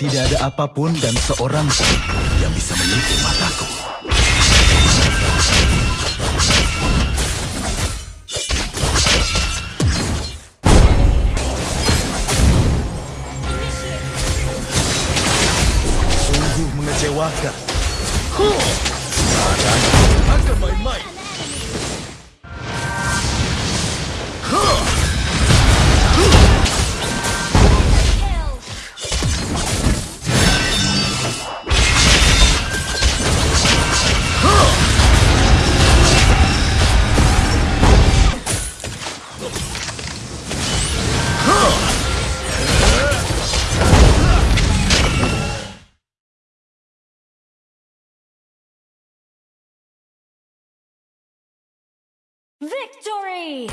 Tidak ada apa pun dan seorang pun yang bisa menipu mataku. Sungguh mengecewakan. Sekarang Victory!